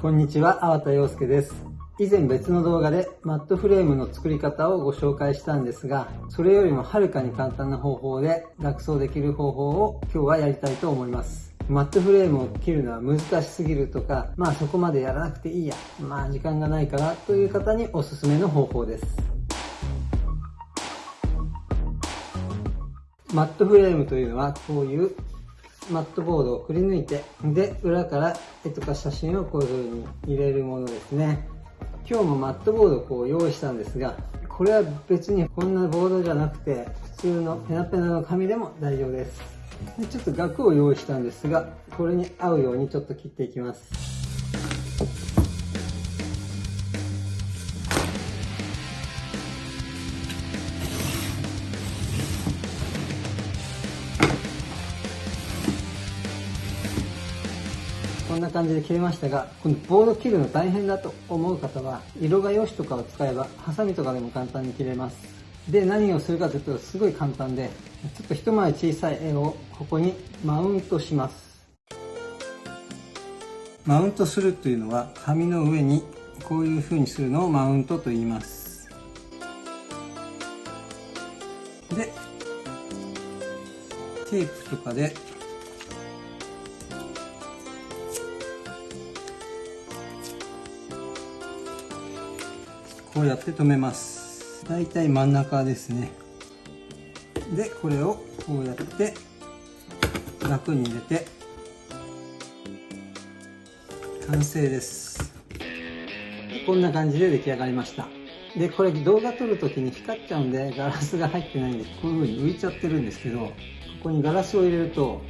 こんにちは、粟田洋介です。以前別の動画でマットフレームの作り方をご紹介したんですが、それよりもはるかに簡単な方法で楽装できる方法を今日はやりたいと思います。マットフレームを切るのは難しすぎるとか、まあそこまでやらなくていいや、まあ時間がないからという方におすすめの方法です。マットフレームというのはこういうマットボードをくり抜いて、で、裏から絵とか写真をこういう風に入れるものですね。今日もマットボードをこう用意したんですが、これは別にこんなボードじゃなくて、普通のペナペナの紙でも大丈夫です。でちょっと額を用意したんですが、これに合うようにちょっと切っていきます。んな感じで切れましたが、このボード切るの大変だと思う方は、色画用紙とかを使えば、ハサミとかでも簡単に切れます。で、何をするかというと、すごい簡単で、ちょっと一回り小さい絵をここにマウントします。マウントするというのは、紙の上にこういう風にするのをマウントと言います。で、テープとかでこうやって留めます。だいたい真ん中ですね。でこれをこうやって楽に入れて完成です。こんな感じで出来上がりました。でこれ動画撮るときに光っちゃうんでガラスが入ってないんでこういう風に浮いちゃってるんですけどここにガラスを入れると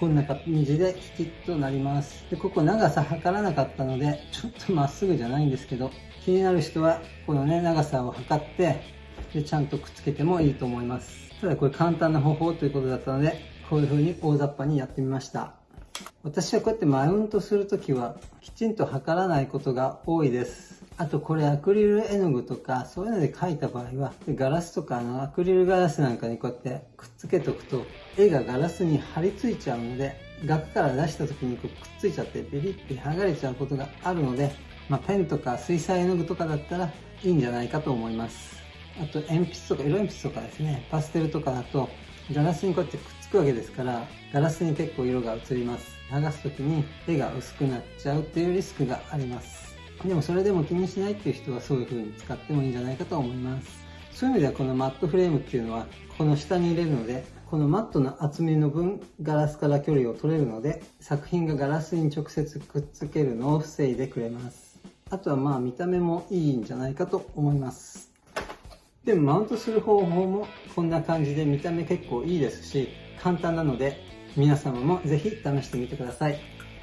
こんな感じできちっとなります。で、ここ長さ測らなかったので、ちょっとまっすぐじゃないんですけど、気になる人はこのね、長さを測って、で、ちゃんとくっつけてもいいと思います。ただこれ簡単な方法ということだったので、こういう風に大雑把にやってみました。私はこうやってマウントするときは、きちんと測らないことが多いです。あとこれアクリル絵の具とかそういうので描いた場合はガラスとかのアクリルガラスなんかにこうやってくっつけとくと絵がガラスに貼り付いちゃうので額から出した時にこうくっついちゃってビリッて剥がれちゃうことがあるので、まあ、ペンとか水彩絵の具とかだったらいいんじゃないかと思います。あと鉛筆とか色鉛筆とかですねパステルとかだとガラスにこうやってくっつくわけですからガラスに結構色が移ります。剥がす時に絵が薄くなっちゃうっていうリスクがあります。でもそれでも気にしないっていう人はそういう風に使ってもいいんじゃないかと思います。そういう意味ではこのマットフレームっていうのはこの下に入れるのでこのマットの厚みの分ガラスから距離を取れるので作品がガラスに直接くっつけるのを防いでくれます。あとはまあ見た目もいいんじゃないかと思います。でもマウントする方法もこんな感じで見た目結構いいですし簡単なので皆様もぜひ試してみてください。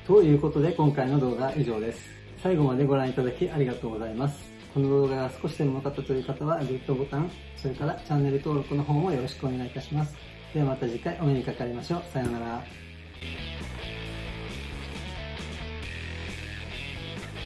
ということで今回の動画は以上です。最後までご覧いただきありがとうございます。この動画が少しでも良かったという方はグッドボタン、それからチャンネル登録の方もよろしくお願いいたします。ではまた次回お目にかかりましょう。さようなら。